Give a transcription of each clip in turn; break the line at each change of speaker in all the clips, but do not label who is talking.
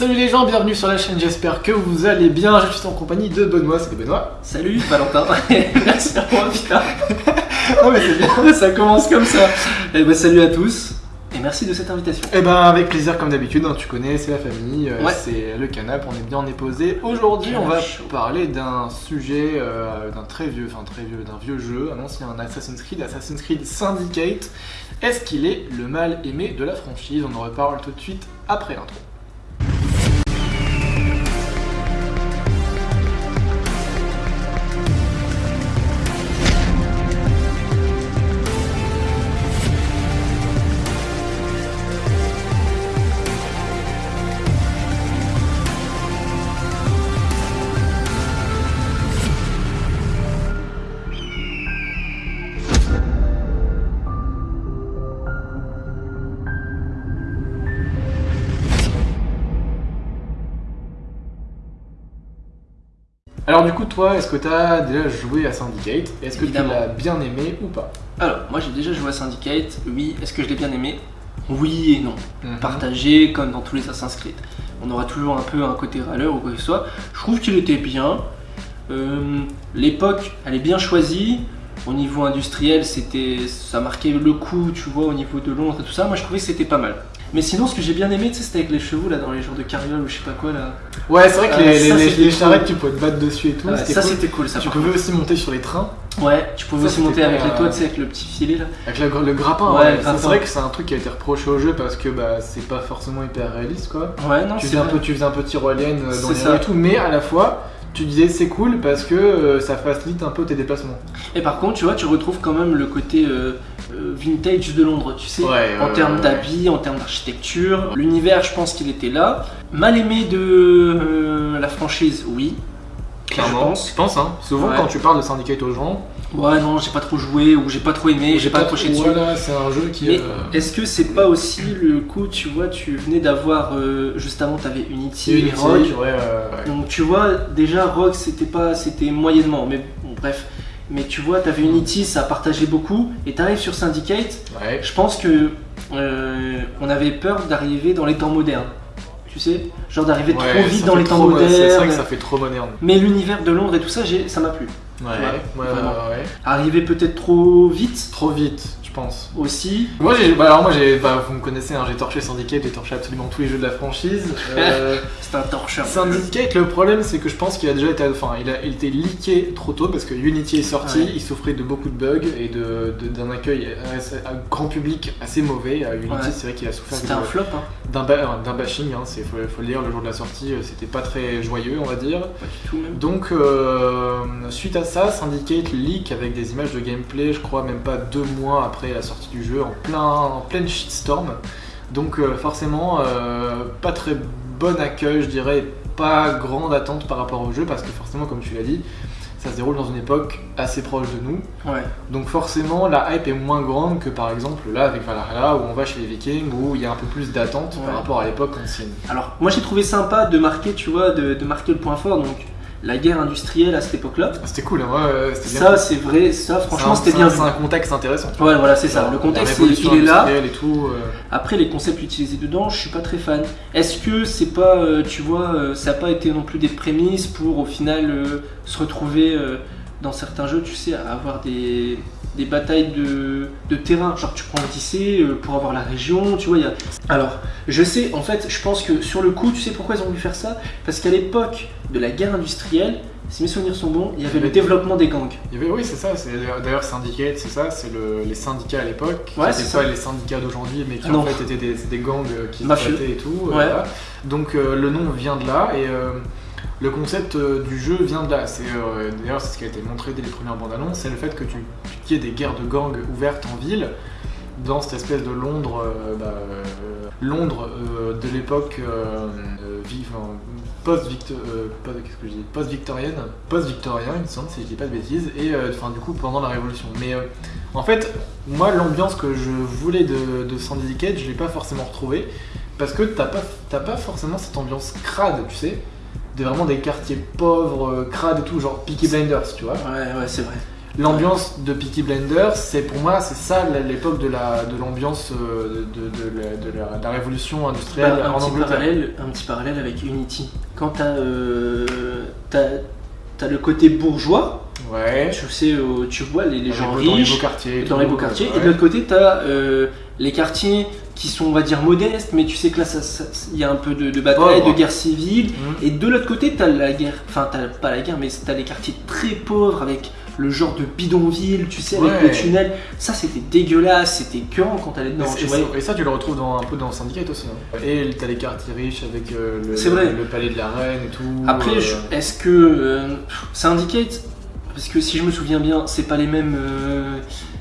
Salut les gens, bienvenue sur la chaîne, j'espère que vous allez bien. Je suis en compagnie de Benoît, c'est Benoît.
Salut Valentin, merci à moi putain.
Non mais c'est bien.
Ça commence comme ça. Eh ben, salut à tous et merci de cette invitation.
Eh ben avec plaisir comme d'habitude, hein, tu connais, c'est la famille, euh,
Ouais.
c'est le canap, on est bien, on est posé. Aujourd'hui on va
chaud.
parler d'un sujet, euh, d'un très vieux, enfin très vieux, d'un vieux jeu, un ancien Assassin's Creed, Assassin's Creed Syndicate. Est-ce qu'il est le mal aimé de la franchise? On en reparle tout de suite après l'intro. Alors du coup toi, est-ce que tu as déjà joué à Syndicate? Est-ce que tu l'as bien aimé ou pas?
Alors, moi j'ai déjà joué à Syndicate, oui. Est-ce que je l'ai bien aimé? Oui et non.
Mhm.
Partagé comme dans tous les Assassin's Creed. On aura toujours un peu un côté râleur ou quoi que ce soit. Je trouve qu'il était bien. Euh, L'époque, elle est bien choisie. Au niveau industriel, c'était, ça marquait le coup, tu vois, au niveau de Londres et tout ça. Moi, je trouvais que c'était pas mal. Mais sinon, ce que j'ai bien aimé, c'était avec les chevaux là dans les jours de carriole ou je sais pas quoi là.
Ouais, c'est vrai que
Euh,
les,
ça,
les-
c'était
les
cool.
charrettes, tu pouvais te battre dessus et tout.
Ouais, ça,
cool.
c'était cool. Ça.
Tu pouvais aussi monter sur les trains.
Ouais, tu pouvais
Ça,
aussi monter avec les toits, tu sais, avec le petit filet là.
avec le, le grappin.
Ouais,
c'est vrai que c'est un truc qui a été reproché au jeu parce que bah, c'est pas forcément hyper réaliste quoi.
Ouais, non,
tu, faisais un peu, tu faisais un peu tyrolienne euh, dans les rues et tout, mais à la fois tu disais c'est cool parce que euh, ça facilite un peu tes déplacements.
Et par contre, tu vois, tu retrouves quand même le côté euh, euh, vintage de Londres, tu sais,
Ouais,
en termes
ouais.
d'habits, en termes d'architecture. L'univers, je pense qu'il était là. Mal aimé de euh, la franchise, oui. Je pense.
Je pense, hein. Souvent
Ouais.
quand tu parles de Syndicate aux gens,
Ouais, non, j'ai pas trop joué ou j'ai pas trop aimé, j'ai pas accroché dessus.
Voilà, c'est un jeu qui.
Mais
euh,
est-ce que c'est pas aussi le coup, tu vois, tu venais d'avoir, euh, juste avant, t'avais Unity,
Unity,
et Rogue.
ouais, ouais, ouais.
Donc tu vois, déjà Rogue c'était pas, c'était moyennement, mais bon, bref. Mais tu vois, t'avais Unity, ça partageait beaucoup, et t'arrives sur Syndicate,
Ouais.
je pense que euh, on avait peur d'arriver dans les temps modernes. Tu sais, genre d'arriver
Ouais,
trop vite
ça
dans les temps
ouais, C'est vrai
modernes.
que ça fait trop moderne.
Mais l'univers de Londres et tout ça, j'ai- ça m'a plu.
Ouais, ouais, ouais.
Arriver peut-être trop vite?
Trop vite, je pense.
aussi.
Moi, j'ai, bah, alors moi, j'ai, bah, vous me connaissez, hein, j'ai torché Syndicate, j'ai torché absolument tous les jeux de la franchise. Euh,
C'est un torcheur.
Syndicate, le problème, c'est que je pense qu'il a déjà été, enfin, il a, il était leaké trop tôt parce que Unity est sorti,
Ouais.
il souffrait de beaucoup de bugs et de, de- d'un accueil à grand public assez mauvais. À Unity,
Ouais.
c'est vrai qu'il a souffert
C'était un flop, hein.
d'un, ba- d'un bashing, hein, c'est, faut, faut le dire, le jour de la sortie, euh, c'était pas très joyeux, on va dire.
Pas du tout même.
Donc, euh, suite à ça, Syndicate leak avec des images de gameplay, je crois même pas deux mois après la sortie du jeu, en, plein, en pleine shitstorm. Donc, euh, forcément, euh, pas très bon accueil, je dirais, pas grande attente par rapport au jeu, parce que forcément, comme tu l'as dit, ça se déroule dans une époque assez proche de nous.
Ouais.
Donc, forcément, la hype est moins grande que par exemple là avec Valhalla, où on va chez les Vikings, où il y a un peu plus d'attente
Ouais.
par rapport à l'époque ancienne.
Alors, moi j'ai trouvé sympa de marquer, tu vois, de, de marquer le point fort, donc la guerre industrielle à cette époque-là.
C'était cool, hein, ouais, ouais, c'était bien.
Ça, c'est vrai, ça, franchement, c'était bien
c'est un- contexte intéressant.
Ouais, voilà, c'est ça. Le contexte, il, est là.
industrielle et tout. euh,
Après, les concepts utilisés dedans, je suis pas très fan. Est-ce que c'est pas, euh, tu vois, euh, ça n'a pas été non plus des prémices pour au final euh, se retrouver euh, dans certains jeux, tu sais, à avoir des, des batailles de, de terrain. Genre, tu prends Odyssey euh, pour avoir la région, tu vois. il Y a... Alors, je sais, en fait, je pense que sur le coup, tu sais pourquoi ils ont voulu faire ça? Parce qu'à l'époque de la guerre industrielle, si mes souvenirs sont bons, il y avait le développement des gangs.
Il y avait, oui, c'est ça. D'ailleurs, Syndicate, c'est ça. C'est le- les syndicats à l'époque.
Ouais, c'est
pas les syndicats d'aujourd'hui, mais qui
Ah non.
en fait étaient des, des gangs euh, qui se et tout. euh,
Ouais.
Donc, euh, le nom vient de là. Et euh, le concept euh, du jeu vient de là. C'est euh, D'ailleurs, c'est ce qui a été montré dès les premières bandes annonces. C'est le fait que tu qu'il y ait des guerres de gangs ouvertes en ville. Dans cette espèce de Londres, euh, bah, Londres de l'époque vive en post-victo- pas- qu'est-ce que je dis post-victorienne, post-victorien, il me semble, si je dis pas de bêtises, et enfin du coup pendant la Révolution. Mais en fait, moi l'ambiance que je voulais de, de Syndicate, je l'ai pas forcément retrouvée parce que t'as pas, pas forcément cette ambiance crade, tu sais, de vraiment des quartiers pauvres, euh, crades et tout, genre Peaky Blinders, tu vois.
Ouais, ouais, c'est vrai.
l'ambiance de Peaky Blinders, c'est pour moi, c'est ça l'époque de la de l'ambiance euh, de, de, la, de la- de la révolution industrielle
Bah, un,
en
petit
Angleterre.
parallèle, un petit parallèle avec Unity. Quand t'as euh, t'as le côté bourgeois,
Ouais.
tu sais, tu vois les, les
Dans
gens
beaux- dans les beaux
riches
quartiers. et
dans les beaux quartiers,
ouais.
et de l'autre côté, t'as euh, les quartiers qui sont, on va dire, modestes, mais tu sais que là, il y a un peu de, de bataille,
Pauvre.
de guerre civile.
Mhm.
Et de l'autre côté, t'as la guerre, enfin, t'as pas la guerre, mais t'as les quartiers très pauvres avec le genre de bidonville, tu sais, avec
Ouais.
le tunnel. Ça, c'était dégueulasse, c'était quand quand t'allais dedans.
Et,
tu
ça- et ça, tu le retrouves dans, un peu dans Syndicate aussi. hein. Et t'as les quartiers riches avec euh, le,
C'est vrai.
le palais de la reine et tout.
Après,
euh,
est-ce que euh, Syndicate, parce que si je me souviens bien, c'est pas les mêmes.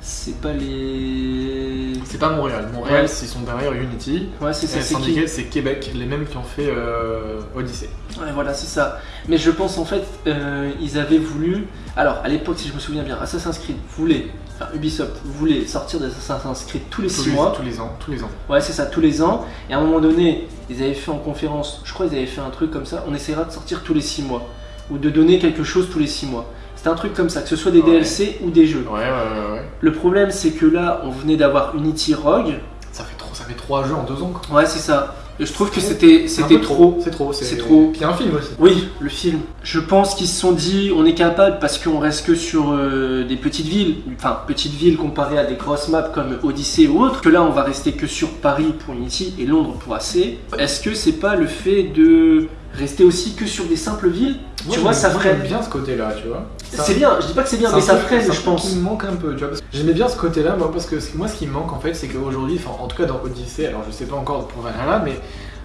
c'est pas les.
C'est pas Montréal. Montréal,
Ouais.
ils sont derrière Unity.
Ouais, c'est ça,
Syndicate, c'est Québec, les mêmes qui ont fait euh, Odyssey.
Ouais, voilà, c'est ça. Mais je pense en fait, euh, ils avaient voulu. Alors, à l'époque, si je me souviens bien, Assassin's Creed voulait. Enfin, Ubisoft voulait sortir d'Assassin's Creed tous les
Tous
6
les,
mois.
tous les ans, tous les ans.
Ouais, c'est ça, tous les ans. Et à un moment donné, ils avaient fait en conférence, je crois qu'ils avaient fait un truc comme ça, on essaiera de sortir tous les 6 mois. Ou de donner quelque chose tous les 6 mois. C'était un truc comme ça, que ce soit des
Ouais.
DLC ou des jeux.
Ouais, ouais, ouais, ouais.
Le problème, c'est que là, on venait d'avoir Unity Rogue.
Ça fait trop, ça fait trois jeux en deux ans. Quoi.
Ouais, c'est ça. Et je trouve que c'était
C'est
c'était trop.
C'est trop.
C'est trop.
Puis il y a un film aussi.
Oui, le film. Je pense qu'ils se sont dit, on est capable parce qu'on reste que sur euh, des petites villes, enfin petites villes comparées à des grosses maps comme Odyssey ou autres, que là on va rester que sur Paris pour Unity et Londres pour AC. Est-ce que c'est pas le fait de rester aussi que sur des simples villes?
Moi,
Tu vois, ça.
J'aime bien ce côté-là, tu vois.
C'est bien, je dis pas que c'est bien, mais ça freine, je pense.
qui me manque un peu, tu vois. J'aimais bien ce côté-là, moi, parce que ce- moi, ce qui me manque en fait, c'est qu'aujourd'hui, enfin, en tout cas dans Odyssey, alors je sais pas encore pour Valhalla, mais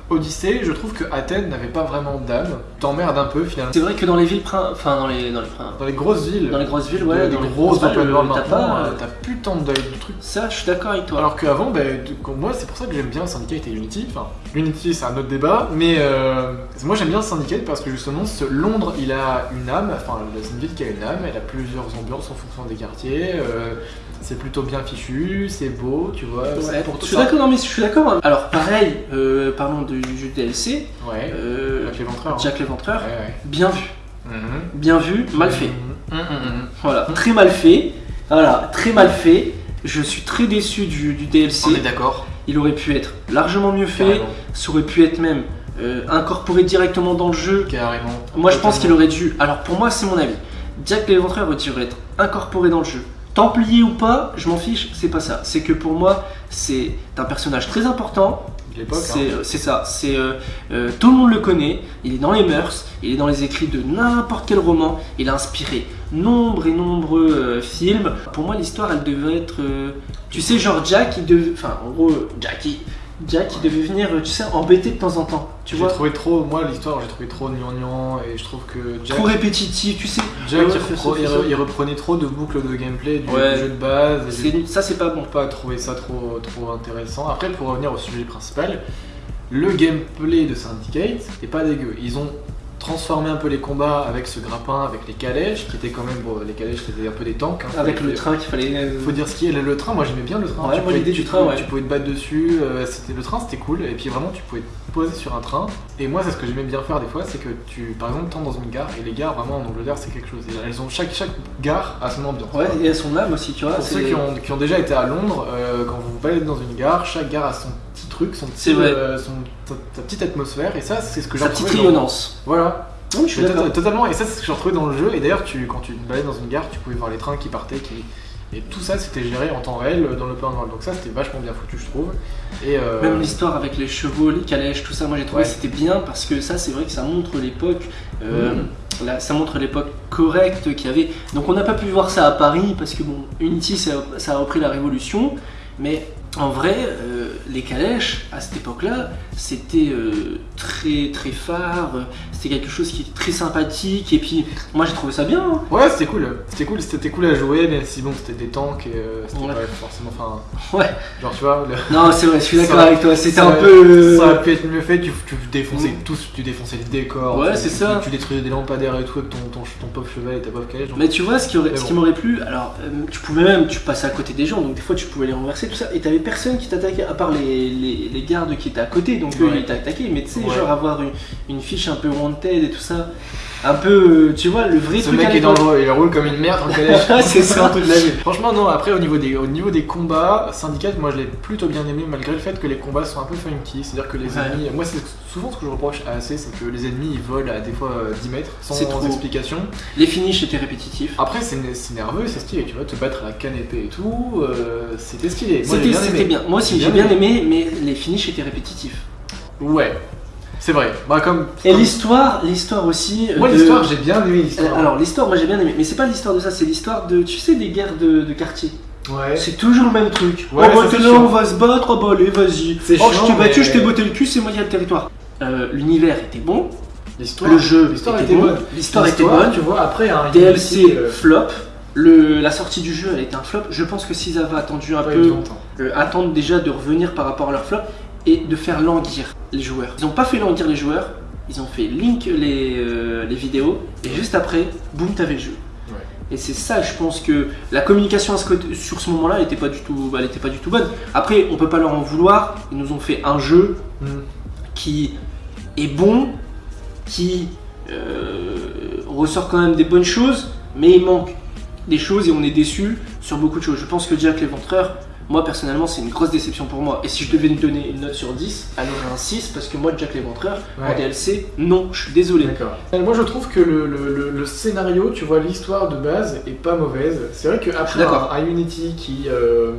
Odyssey, je trouve que Athènes n'avait pas vraiment d'âme. T'emmerdes un peu finalement.
C'est vrai que dans les villes, prin- enfin dans les dans les prin-
Dans les grosses villes,
dans les grosses villes, ouais, dans les
grosses open world
t'as
maintenant,
pas.
euh, t'as plus tant de, de trucs.
Ça, je suis d'accord avec toi.
Alors qu'avant, ben, moi, c'est pour ça que j'aime bien Syndicate et Unity. Enfin, Unity, c'est un autre débat, mais euh, moi j'aime bien Syndicate parce que justement, ce Londres, il a une âme. Enfin, c'est une ville qui a une âme. Elle a plusieurs ambiances en fonction des quartiers. euh, c'est plutôt bien fichu, c'est beau, tu vois.
Ouais,
pour
je suis d'accord, non, mais je suis d'accord. hein. Alors pareil, euh, parlons du jeu DLC.
Ouais.
euh,
Jack l'Éventreur. hein.
Jack l'Éventreur,
Ouais, ouais.
bien vu,
Mhm.
bien vu, mal fait.
Mhm, mhm, mhm.
Voilà, très mal fait. Voilà, très mal fait. Je suis très déçu du, du DLC.
On est d'accord.
Il aurait pu être largement mieux fait.
Carrément.
Ça aurait pu être même euh, incorporé directement dans le jeu.
Carrément.
Moi, je pense qu'il aurait dû. Alors, pour moi, c'est mon avis. Jack l'Éventreur aurait dû être incorporé dans le jeu. Templier ou pas, je m'en fiche, c'est pas ça. C'est que pour moi, c'est un personnage très important. C'est
hein.
euh, c'est ça. C'est euh, euh, tout le monde le connaît. Il est dans les mœurs. Il est dans les écrits de n'importe quel roman. Il a inspiré nombre et nombreux euh, films. Pour moi, l'histoire, elle devait être. tu sais, genre Jack, il devait. Enfin, en gros, Jackie. Jack, il devait venir, tu sais, embêter de temps en temps. Tu
J'ai
vois
trouvé trop, moi l'histoire, j'ai trouvé trop gnangnan et je trouve que Jack,
Trop répétitif, tu sais.
Jack,
Ouais,
il,
fais
repre-
ça,
il
fais
re-
ça.
il reprenait trop de boucles de gameplay du,
Ouais.
jeu de base. et j'ai
Ça, c'est pas bon.
pas trouvé ça trop, trop intéressant. Après, pour revenir au sujet principal, le gameplay de Syndicate est pas dégueu. Ils ont transformé un peu les combats avec ce grappin, avec les calèches, qui étaient quand même, bon, les calèches c'était un peu des tanks. hein.
Avec le train qu'il fallait. euh,
Faut dire ce qui est, le train, moi j'aimais bien le train.
Ouais,
Tu
moi,
pouvais-
l'idée
tu
du train, ouais.
Tu pouvais te battre dessus, euh, c'était le train c'était cool, et puis vraiment tu pouvais te poser sur un train. Et moi c'est ce que j'aimais bien faire des fois, c'est que tu, par exemple, t'entres dans une gare, et les gares vraiment en Angleterre c'est quelque chose. Et Elles ont, chaque, chaque gare a son ambiance.
Ouais, et à son âme aussi, tu vois.
Pour ceux qui ont, qui ont déjà été à Londres, euh, quand vous baladez dans une gare, chaque gare a son truc, son petit,
C'est vrai.
euh, son, sa petite atmosphère, et ça c'est ce que j'ai
Sa petite
retrouvé dans-
rayonnance.
Voilà,
Oui, je suis
tota- totalement, et ça c'est ce que j'ai retrouvé dans le jeu. Et d'ailleurs, tu, quand tu te baladais dans une gare, tu pouvais voir les trains qui partaient, qui... et tout ça c'était géré en temps réel dans l'open world. Donc ça c'était vachement bien foutu, je trouve. Et euh,
Même l'histoire avec les chevaux, les calèches, tout ça, moi j'ai trouvé
Ouais.
que c'était bien parce que ça, c'est vrai que ça montre l'époque. euh,
Mm.
là, ça montre l'époque correcte qu'il y avait. Donc on n'a pas pu voir ça à Paris parce que bon, Unity ça a repris la révolution, mais en vrai, euh, les calèches à cette époque-là, c'était euh, très très phare, euh, c'était quelque chose qui était très sympathique et puis moi j'ai trouvé ça bien. hein.
Ouais, c'était cool. C'était cool, c'était cool à jouer, même si bon, c'était des tanks et euh, c'était
Ouais.
pas forcément. Enfin,
Ouais.
genre tu vois, le-
Non, c'est vrai, je suis d'accord avec toi. C'était un peu.
Ça aurait pu être mieux fait, tu, tu défonçais
Mm.
tous, tu défonçais le décor.
Ouais, c'est ça.
Tu détruisais des lampadaires et tout avec ton, ton, ton pauvre cheval et ta pauvre calèche. donc-
Mais tu vois, ce qui, aurait- ce qui m'aurait plu, alors tu pouvais même, tu passais à côté des gens, donc des fois tu pouvais les renverser, tout ça, et t'avais personne qui t'attaquait, à part les, les, les gardes qui étaient à côté, donc eux
Ouais.
ils t'attaquaient, mais tu sais,
Ouais.
genre avoir une, une fiche un peu wanted et tout ça, Un peu, euh, tu vois, le vrai
Ce
truc
mec
à
est dangereux, il roule comme une merde en collège.
C'est ça.
de la vie. Franchement, non, après, au niveau, des, au niveau des combats, Syndicate, moi je l'ai plutôt bien aimé, malgré le fait que les combats sont un peu funky. C'est-à-dire que les
Ouais.
ennemis. Moi, c'est souvent ce que je reproche à AC, c'est que les ennemis ils volent à des fois euh, 10 mètres sans
trop.
explication.
Les finishes étaient répétitifs.
Après, c'est nerveux, c'est stylé, tu vois, te battre à la canne épée et tout, euh, c'était stylé.
C'était
bien.
Moi aussi,
J'ai bien
aimé, mais les finishes étaient répétitifs.
Ouais, c'est vrai. Bah, comme.
Et
comme-
l'histoire, l'histoire aussi. euh,
Moi,
de-
l'histoire, j'ai bien aimé l'histoire.
Alors l'histoire, moi j'ai bien aimé, mais c'est pas l'histoire de ça, c'est l'histoire de, tu sais, des guerres de, de quartier.
ouais.
C'est toujours le même truc.
Ouais,
oh bah là,
chiant.
on va se battre, oh bah allez, vas-y.
C'est
Oh je t'ai battu,
mais-
je t'ai botté le cul, c'est moi qui ai le territoire. Euh, L'univers était bon,
L'histoire,
le jeu
l'histoire
était,
était
bon,
bonne.
l'histoire était bonne.
Tu vois, après, un
DLC
Unity, euh,
flop. Le, la sortie du jeu elle était un flop. Je pense que s'ils avaient attendu un peu, euh, attendre déjà de revenir par rapport à leur flop et de faire languir les joueurs. Ils n'ont pas fait languir les joueurs, ils ont fait link les, euh, les vidéos et juste après, boum, t'avais le jeu.
Ouais.
Et c'est ça, je pense que la communication à ce côté- sur ce moment-là, elle était pas du tout, elle était pas du tout bonne. Après, on peut pas leur en vouloir. Ils nous ont fait un jeu
Mm.
qui est bon, qui euh, ressort quand même des bonnes choses, mais il manque des choses et on est déçu sur beaucoup de choses. Je pense que Jack l'Éventreur, moi personnellement, c'est une grosse déception pour moi. Et si je devais lui donner une note sur 10, alors un 6, parce que moi, Jack l'Éventreur, en
Ouais.
DLC, non, je suis désolé.
D'accord. Euh, Moi je trouve que le, le- le- le scénario, tu vois, l'histoire de base est pas mauvaise. C'est vrai qu'après un Unity qui, euh,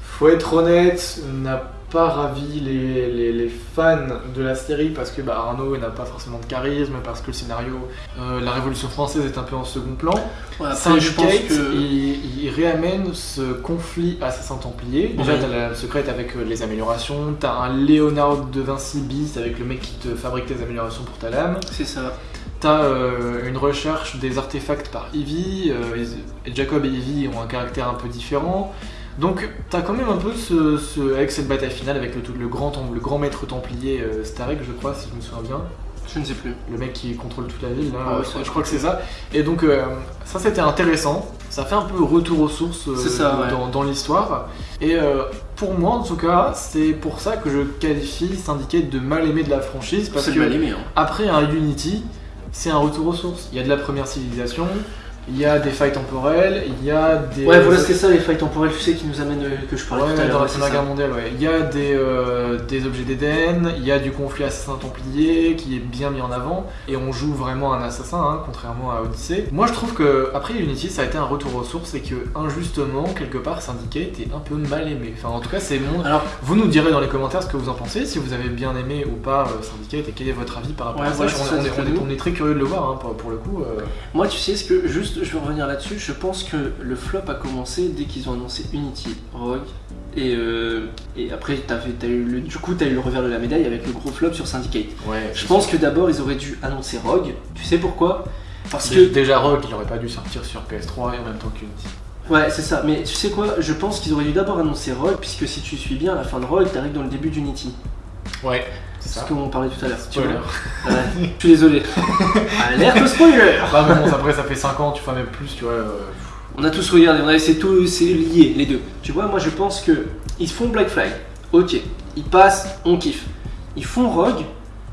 faut être honnête, n'a pas ravi les, les- les fans de la série parce que bah, Arnaud n'a pas forcément de charisme, parce que le scénario, euh, la Révolution française est un peu en second plan.
Ouais, après, je pense
Syndicate,
que.
il, il réamène ce conflit assassin-templier. Déjà,
Ouais.
t'as la secrète avec euh, les améliorations, t'as un Léonard de Vinci bis avec le mec qui te fabrique tes améliorations pour ta lame.
C'est ça.
T'as euh, une recherche des artefacts par euh, et Jacob et Eevee ont un caractère un peu différent. Donc t'as quand même un peu ce, ce- avec cette bataille finale avec le, grand, le grand maître templier euh, Starek, je crois, si je me souviens bien,
Je ne sais plus.
le mec qui contrôle toute la ville, là,
Ah ouais,
euh, je crois que c'est ça. Et donc euh, ça c'était intéressant, ça fait un peu retour aux sources euh,
ça, ouais.
dans, dans l'histoire. Et euh, pour moi en tout cas, c'est pour ça que je qualifie Syndicate de mal aimé de la franchise, parce que
mal aimé. Hein.
après un Unity, c'est un retour aux sources. Il y a de la première civilisation, il y a des failles temporelles, il y a des.
Ouais, voilà, c'était ça les failles temporelles, tu sais, qui nous amènent, euh, que je parlais
Ouais,
tout à l'heure.
dans la
c'est
Première. Guerre mondiale, ouais. Il y a des, euh, des objets d'Éden, il y a du conflit assassin-templier qui est bien mis en avant, et on joue vraiment un assassin, hein, contrairement à Odyssey. Moi je trouve que après Unity, ça a été un retour aux sources, et que injustement, quelque part, Syndicate est un peu mal aimé. Enfin, en tout cas, c'est mon.
Alors,
Vous nous direz dans les commentaires ce que vous en pensez, si vous avez bien aimé ou pas euh, Syndicate, et quel est votre avis par rapport
Ouais,
à ça.
voilà,
on,
c'est
est, on est-
nous.
on est très curieux de le voir, hein, pour, pour le coup. euh.
moi, tu sais ce que, juste, je vais revenir là-dessus, je pense que le flop a commencé dès qu'ils ont annoncé Unity, Rogue, et, euh, et après, eu le, du coup, t'as eu le revers de la médaille avec le gros flop sur Syndicate.
Ouais,
Je pense que d'abord, ils auraient dû annoncer Rogue, tu sais pourquoi? Parce que
Déjà Rogue, il aurait pas dû sortir sur PS3 et en même temps qu'Unity.
Ouais, c'est ça. Mais tu sais quoi? Je pense qu'ils auraient dû d'abord annoncer Rogue, puisque si tu suis bien, à la fin de Rogue, t'arrives dans le début d'Unity.
Ouais, c'est
ce qu'on parlait tout à l'heure.
Spoiler.
Ouais, je suis désolé. Alerte spoiler
Bah mais bon, après ça fait 5 ans, tu vois même plus, tu vois. euh,
On a tous regardé, on a tout, c'est lié les deux. Tu vois, moi je pense que ils font Black Flag. Ok, ils passent, on kiffe. Ils font Rogue.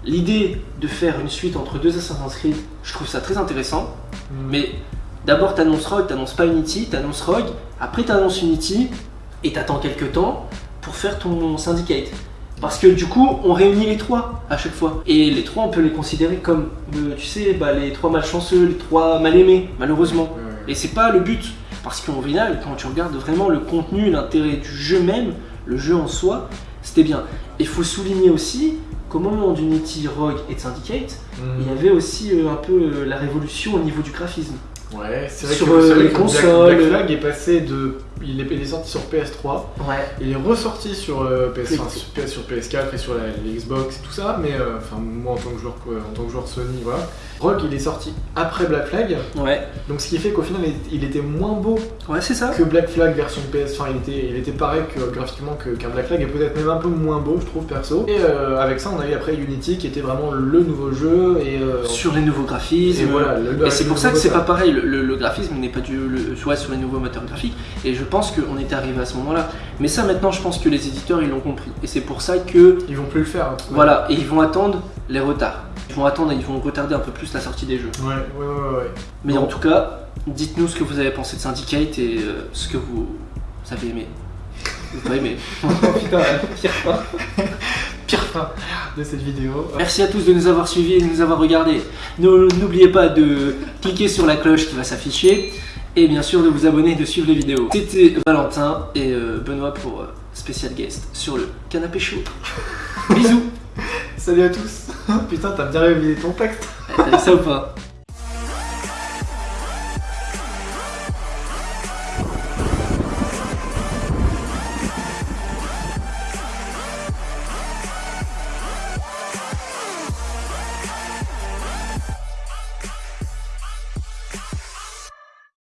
L'idée de faire une suite entre deux Assassin's Creed, je trouve ça très intéressant. Mais d'abord t'annonces Rogue, t'annonces pas Unity, t'annonces Rogue, après t'annonces Unity, et t'attends quelques temps pour faire ton Syndicate. Parce que du coup, on réunit les trois à chaque fois. Et les trois, on peut les considérer comme, euh, tu sais, bah, les trois malchanceux, les trois mal aimés, malheureusement. Et c'est pas le but. Parce qu'au final, quand tu regardes vraiment le contenu, l'intérêt du jeu même, le jeu en soi, c'était bien. Et il faut souligner aussi qu'au moment d'Unity, Rogue et de Syndicate, il y
Mm.
avait aussi euh, un peu euh, la révolution au niveau du graphisme.
Ouais, c'est vrai
Sur,
que,
euh, les
Black-
consoles.
Black Flag est passé de. Il est, il est sorti sur PS3,
Ouais.
il est ressorti sur, euh, PS, enfin, sur PS, sur PS4 et sur la, Xbox et tout ça, mais euh, enfin moi en tant que joueur quoi, en tant que joueur Sony, voilà. Rogue il est sorti après Black Flag,
Ouais.
donc ce qui fait qu'au final il, il était moins beau
Ouais, c'est ça.
que Black Flag version PS, enfin il était, il était pareil que, graphiquement que- qu'un Black Flag et peut-être même un peu moins beau je trouve perso. Et euh, avec ça on a eu après Unity qui était vraiment le nouveau jeu et, euh,
Sur les nouveaux graphismes.
et voilà. le-
Et c'est pour ça que c'est pas pareil, le, graphisme n'est pas dû le, soit sur les nouveaux moteurs graphiques, et je pense qu'on était arrivé à ce moment-là. Mais ça maintenant je pense que les éditeurs ils l'ont compris, et c'est pour ça que,
Ils vont plus le faire.
voilà, et ils vont attendre les retards. Ils vont attendre, ils vont retarder un peu plus la sortie des jeux.
Ouais, ouais, ouais, ouais.
Mais
Bon.
en tout cas, dites-nous ce que vous avez pensé de Syndicate et euh, ce que vous avez aimé. Ou pas aimé. Putain, pas.
Pire fin de cette vidéo.
Merci à tous de nous avoir suivis et de nous avoir regardés. N'oubliez pas de cliquer sur la cloche qui va s'afficher et bien sûr de vous abonner et de suivre les vidéos. C'était Valentin et euh, Benoît pour euh, spécial guest sur le canapé chaud. Bisous
Salut à tous. Putain, t'as bien révisé ton texte.
T'as vu ça ou pas?